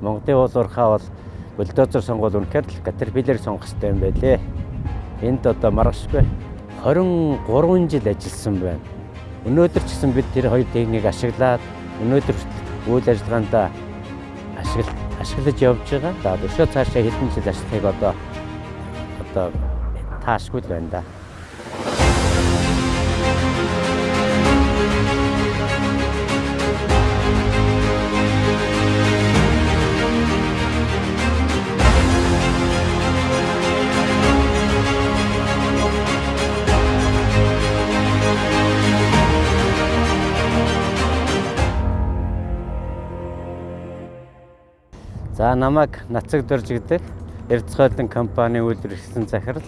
Монголын уулуурхаа бол бульдозер сонгуул үнэхээр л катерпиллер сонгох хэрэгтэй юм байлээ. Энд одоо маргашгүй 23 жил ажилласан байна. Өнөөдөр ч гэсэн бид тэр хоёр техникийг ашиглаад өнөөдөр үйл ажиллагаанд ашигла ашиглаж явж байгаа. За өшөө цаашаа хэдэн жил ажиллахыг одоо одоо таашгүй л байна да. За намайг Нацаг Дөрж гэдэг Эрдцгойлон компани үйлдвэрлэсэн захирал.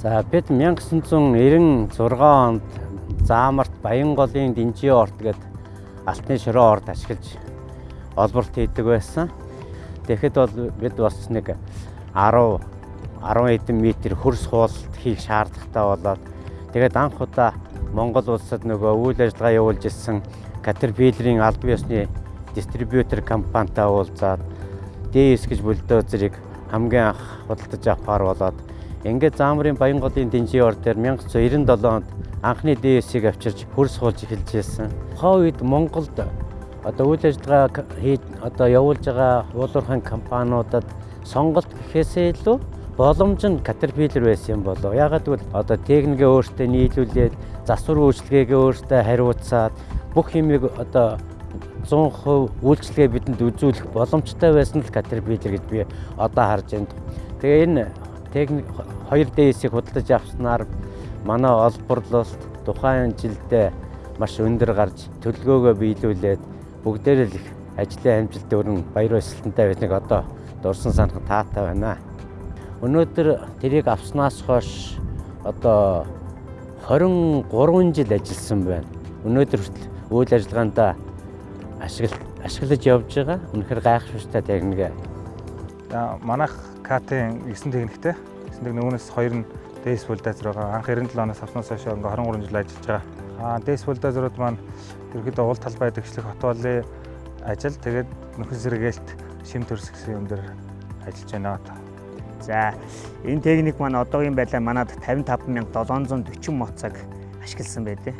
За бид 1996 онд Заамарт Баянголын Динжи орт гээд Алтны шороо орд ашиглаж олборт хийдэг байсан. Тэгэхэд бол бид бас нэг 10 10 хэдэн метр хөрс хуулт хийх шаардлагатай болоод тэгээд анх удаа Монгол улсад нөгөө үйл ажиллагаа явуулж ирсэн Caterpillar-ийн албан ёсны дистрибьютор компанитай уулзаад ДС гэж бульдозерыг хамгийн анх худалдаж авахар болоод ингээд Заамрын Баянголын Динжиор дээр 1997 онд анхны ДС-ийг авчирч хөрс суулж эхэлж байсан. Хоо үед Монголд одоо үйл ажиллагаа хийж одоо явуулж байгаа уулуурхан компаниудад сонголт гэхээсээ илүү боломж нь Caterpillar байсан юм болоо. Ягаад гэвэл одоо техникээ өөртөө нийлүүлээд засвар үйлчлэгээгээ өөртөө хариуцаад бүх юмыг одоо 100% үйлчлэгээ бидэнд үзүүлэх боломжтой байсан л Caterpillar гэж би одоо харж байна. Тэгээ энэ техник 2DS-ийг худалдаж авснаар манай олборлолт тухайн жилдээ маш өндөр гарч төлөвлөгөөгөө биелүүлээд бүгдээрээ л их ажлын амжилт өрн баяр баясгалантай байсныг одоо дурсан санах таатай байна. Өнөөдөр тэрийг авснаас хойш одоо 23 жил ажилласан байна. Өнөөдөр хүртэл үйл ажиллагаанд ашигла ашиглаж явж байгаа. Үнэхээр гайхшигтай техник. За манайх КТ-ийн 9 техниктэй. 9 техник үүнээс хоёр нь дэс бульдозер байгаа. Анх 97 оноос авснаас хойш ингээ 23 жил ажиллаж байгаа. Аа дэс бульдозерууд маань ерөөдөө уул талбай дэгшлэх хотволын ажил тэгээд нөхөн сэргээлт шим төрс гэсэн юм дээр ажиллаж байна. За энэ техник маань одоогийн байдлаар манад 55740 моцаг ашигласан байдэ.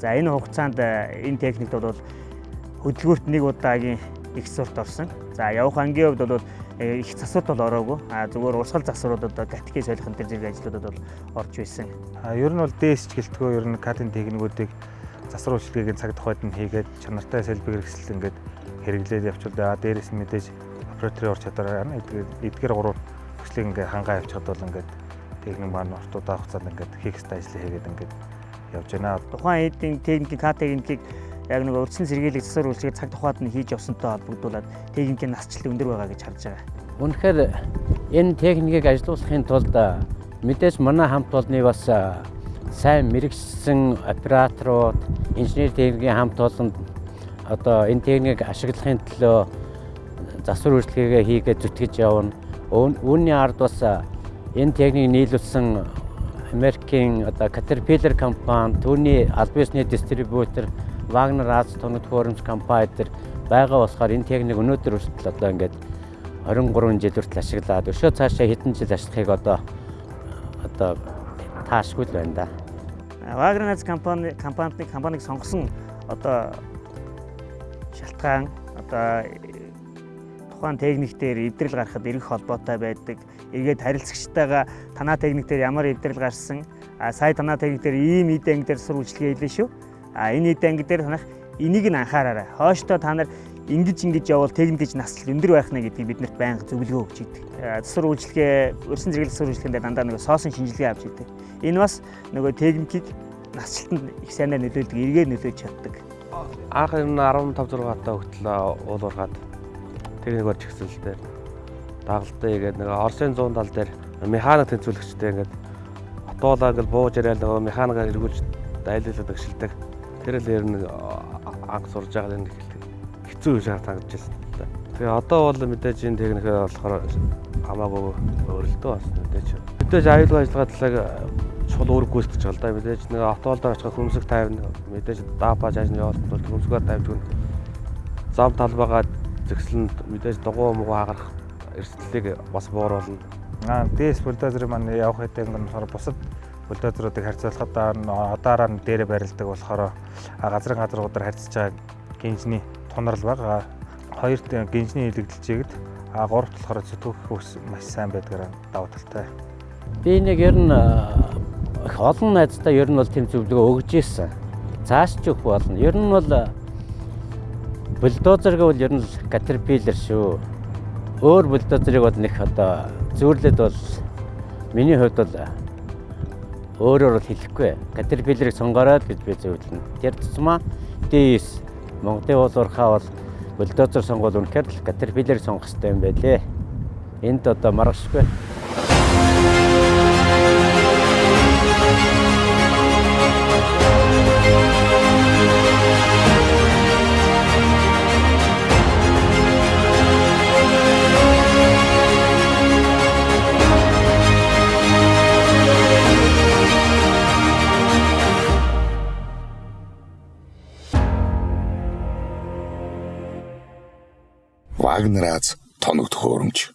За энэ хугацаанд энэ техникт бол хөдөлгөөрт нэг удаагийн их сурт орсон. За явах ангийн хувьд бол э, их засварт бол ороогүй. А зүгээр урсгал засваруудад гатикийн солихын төр зэрэг ажлуудад бол орж байсан. А ер нь бол ДС гэлтгөө ер нь кадын техникүүдийг засвар үйлчлэгийг цаг тухайд нь хийгээд чанартай сэлбэг хэрэгсэл ингээд хэрэглээд явчихвал а дээрээс нь мэдээж операторын ур чадвар эдгээр гурав хүслийг ингээд хангаа явчихад бол ингээд техник маань ортуудаа хугацаанд ингээд хийх хэвээр ажил хийгээд ингээд явж байна. Тухайн эдийн техникийн К техникийг яг нэг урьдчилан сэргийлэх засвар үйлчлэгийг цаг тухайд нь хийж явсантай холбогдуулаад техникийн насжилт өндөр байгаа гэж харж байгаа. Үнэхээр энэ техникийг ажилуулахын тулд мэдээж манай хамт олонны бас сайн мэрэгсэн операторууд, инженер техникийн хамт олонд одоо энэ техникийг ашиглахын төлөө засвар үйлчлэгээ хийгээд зүтгэж явна. Үүний ард бас энэ техникийг нийлүүлсэн Америкийн одоо Caterpillar компани, түүний албан ёсны дистрибьютор Wagner Аз тоног төхөөрөмж компани дээр байгаа болохоор энэ техник өнөөдөр хүртэл одоо ингээд 23 жил хүртэл ашиглаад өшөө цаашаа хэдэн жил ажиллахыг одоо одоо таашгүй л байна да. Wagner Аз компани компанид компаниг сонгосон одоо шалтгаан одоо тухайн техник дээр эвдрэл гаргахад эргэх холбоотой байдаг. Эргээд харилцагчтайгаа танаа техник дээр ямар эвдрэл гарсан, сая танаа техник дээр ийм эд анги дээр сур үйлчлэгээ хийлээ шүү А энэ эд анги дээр танах энийг нь анхаараарай. Хойштоо та нар ингэж ингэж явбал техник гэж наслал өндөр байх нэ гэдгийг биднэрт байнга зөвлөгөө өгч идэг. Засвар үйлчлэгээ, өрсөн зэрэглэл засвар үйлчлэгэндээ дандаа нөгөө соосон шинжилгээ авч идэг. Энэ бас нөгөө техникийг насжилтанд их сайнаар нөлөөлдөг, эргээр нөлөөж чаддаг. Анх энэ 15 6 та хөтлөө уулуургаад техник орж ихсэлтэй. Дагалтай игээд нөгөө Оросын 100 тал дээр механик тэнцвүүлэгчтэй ингээд отоолаа ингээд бууж яриад нөгөө механикаар эргүүлж дайлуулдаг шилдэг Тэр л ер нь анх сурж байгаа энэ хэцүү гэж харагдаж байна. Тэгээ одоо бол мэдээж энэ техникээ болохоор хамаагүй өөрлөлтөө бас мэдээж. Мэдээж аюулгүй ажиллагаа талаар чухал үүрэг гүйцэтгэж байгаа л да. Мэдээж нэг автоолдоор очих хөмсөг тавина. Мэдээж даапаж ажны хөмсгөө тавьж гэн зам талбайгаа зэгслэнд мэдээж дугуй мугу хагарах эрсдлийг бас бууруулна. Аа дээс бульдозер маань явах хэдэн гэн болохоор бусад бульдозеруудыг харьцуулахад одоороо нь дээрээ барилдаг болохоор газрын газруудаар харьцаж байгаа гинжний тунрал байгаа. Хоёрт гинжний илэгдэлжээд а гуравт болохоор зүтгэх ус маш сайн байдгаар давуу талтай. Би нэг ер нь их олон найздаа ер нь бол тэм зөвлөгөө өгж ийсэн. Цааш ч өгөх болно. Ер нь бол бульдозер гэвэл ер нь катерпиллер шүү. Өөр бульдозерыг бол нэг одоо зөөрлөд бол миний хувьд бол өөрөөр бол хэлэхгүй. Катерпиллерийг сонгороод гэж би зөвлөнө. Тэр тусмаа дэс Монголын уулуурхаа бол бульдозер сонгол үнэхээр л катерпиллерийг сонгох хэрэгтэй юм байлээ. Энд одоо маргашгүй. Вагнерац тоног төхөөрөмж